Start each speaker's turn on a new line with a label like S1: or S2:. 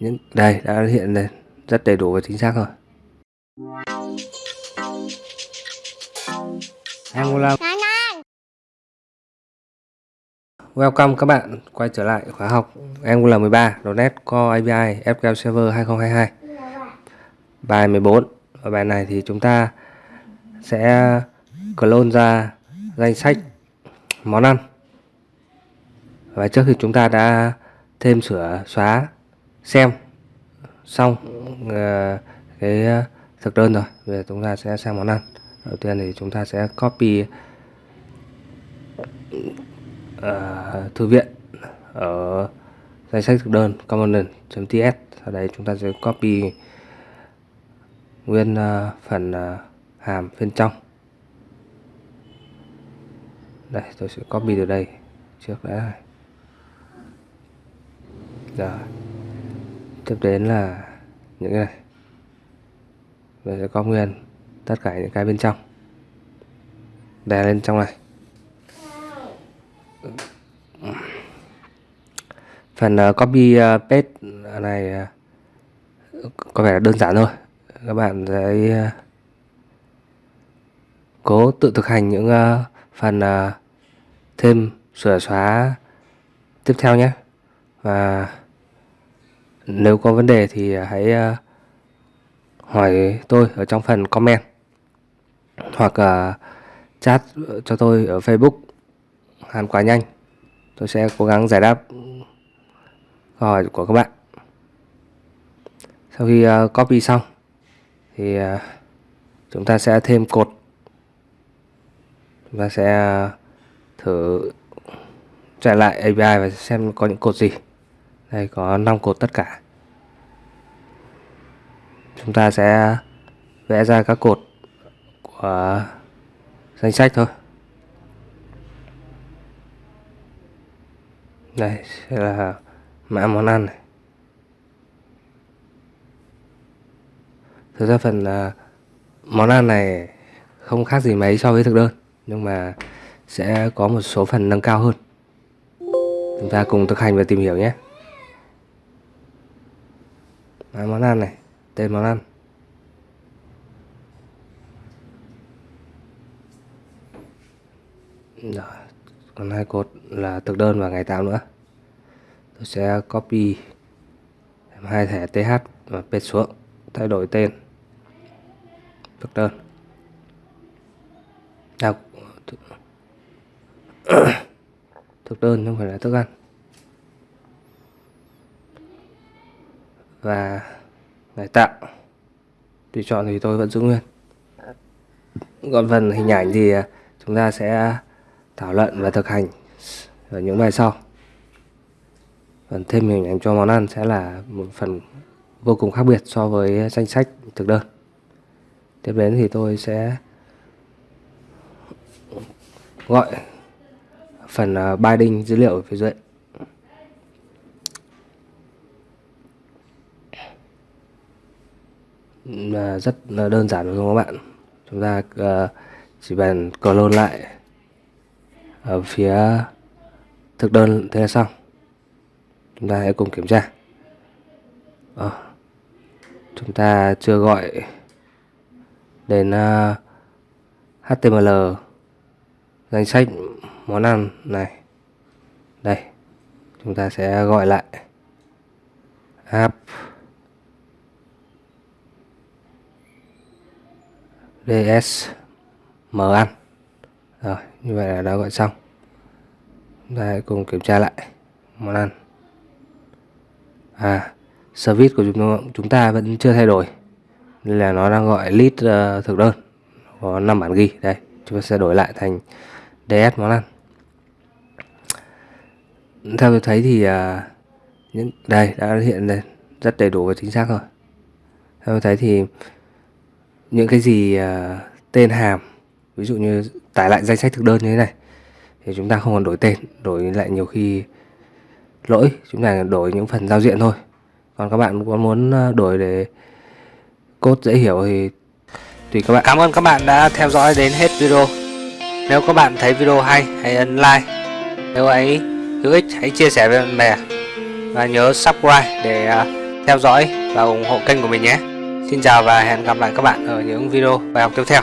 S1: những đây đã hiện lên. Rất đầy đủ và chính xác rồi. Angular Welcome các bạn quay trở lại khóa học. Angular 13 .NET Core API SQL Server 2022 Bài 14 Ở bài này thì chúng ta sẽ clone ra danh sách món ăn. Và trước thì chúng ta đã thêm sửa xóa xem. Xong uh, cái ờ, thực đơn rồi. Bây giờ chúng ta sẽ sang món ăn. Đầu tiên thì chúng ta sẽ copy uh, thư viện ở danh sách thực đơn component.ts sau đây chúng ta sẽ copy nguyên uh, phần uh, hàm bên trong. Đây tôi sẽ copy từ đây trước đã. Rồi tiếp đến là những cái này. Mình sẽ có nguyên tất cả những cái bên trong. Đè lên trong này. Phần ờ, copy ờ, paste này ờ, có vẻ là đơn giản thôi. Các bạn sẽ cố tự thực hành những phần thêm sửa xóa tiếp theo nhé. Và nếu có vấn đề thì hãy ờ, hỏi tôi ở trong phần comment. Hoặc ờ, chat cho tôi ở Facebook. Hàn Quá Nhanh. Tôi sẽ cố gắng giải đáp câu hỏi của các bạn. Sau khi ờ, copy xong thì chúng ta sẽ thêm cột. Chúng ta sẽ thử chạy lại API và xem có những cột gì đây có 5 cột tất cả. Chúng ta sẽ vẽ ra các cột của danh sách thôi. Đây sẽ là mã món ăn này. Thực ra phần uh, món ăn này không khác gì mấy so với thực đơn nhưng mà sẽ có một số phần nâng cao hơn. Chúng ta cùng thực hành và tìm hiểu nhé. Đấy, món ăn này tên món ăn. Rồi còn hai cột là thực đơn và ngày tạo nữa. Tôi sẽ copy hai thẻ th và pet xuống thay đổi tên. Thực đơn. À, thực đơn không phải là thức ăn. Và ngày tạo tùy chọn thì tôi vẫn giữ nguyên. Còn phần hình ảnh thì à, chúng ta sẽ thảo luận và thực hành ở những bài sau. Phần thêm hình ảnh cho món ăn sẽ là một phần vô cùng khác biệt so với danh sách thực đơn. Tiếp đến thì tôi sẽ gọi phần à, binding dữ liệu ở phía dưới. Là rất là đơn giản đúng không các bạn? Chúng ta ờ, chỉ cần clone lại ở phía thực đơn thế là xong. Chúng ta hãy cùng kiểm tra. À, chúng ta chưa gọi đến ờ, uh, HTML danh sách món ăn này. Đây chúng ta sẽ gọi lại app. Ds mở ăn rồi như vậy là đã gọi xong. Chúng ta hãy cùng kiểm tra lại món ăn à service của chúng chúng ta vẫn chưa thay đổi. Nên là nó đang gọi list uh, ờ, thực đơn. Có 5 bản ghi đây chúng ta sẽ đổi lại thành ds món ăn theo tôi thấy thì uh, những đây đã hiện lên rất đầy đủ và chính xác rồi. Theo tôi thấy thì những cái gì uh, tên hàm ví dụ như tải lại danh sách thực đơn như thế này thì chúng ta không còn đổi tên đổi lại nhiều khi lỗi chúng ta đổi những phần giao diện thôi. Còn các bạn có muốn à, đổi để cốt dễ hiểu thì tùy các bạn. Cảm ơn các bạn đã theo dõi đến hết video. Nếu các bạn thấy video hay hãy ấn like. Nếu ấy hữu ích hãy chia sẻ với bạn bè. Và nhớ subscribe để à, theo dõi và ủng hộ kênh của mình nhé. Xin chào và hẹn gặp lại các bạn ở những video bài học tiếp theo.